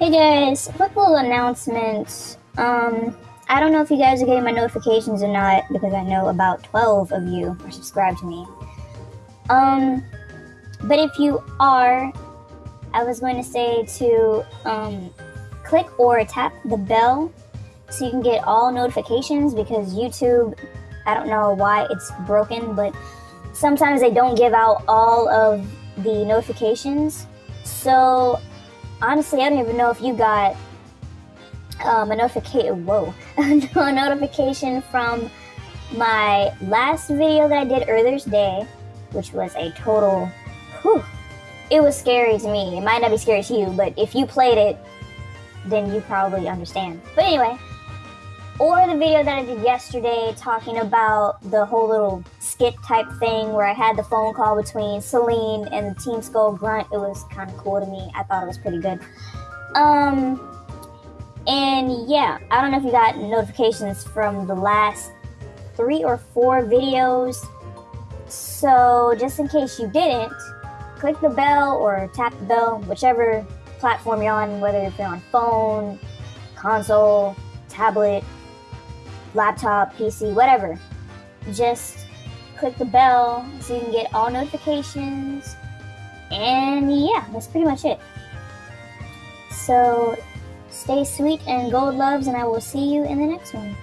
Hey guys, quick little announcement. Um, I don't know if you guys are getting my notifications or not because I know about 12 of you are subscribed to me. Um, but if you are, I was going to say to um, click or tap the bell so you can get all notifications because YouTube, I don't know why it's broken, but sometimes they don't give out all of the notifications. So honestly, I don't even know if you got um, a notification. Whoa, a notification from my last video that I did earlier today, which was a total. Whew, it was scary to me. It might not be scary to you, but if you played it, then you probably understand. But anyway, or the video that I did yesterday talking about the whole little skit type thing where I had the phone call between Celine and the Team Skull Grunt. It was kind of cool to me. I thought it was pretty good. Um, and yeah, I don't know if you got notifications from the last three or four videos. So just in case you didn't, click the bell or tap the bell, whichever platform you're on, whether you're on phone, console, tablet, laptop, PC, whatever. Just click the bell so you can get all notifications. And yeah, that's pretty much it. So stay sweet and gold loves, and I will see you in the next one.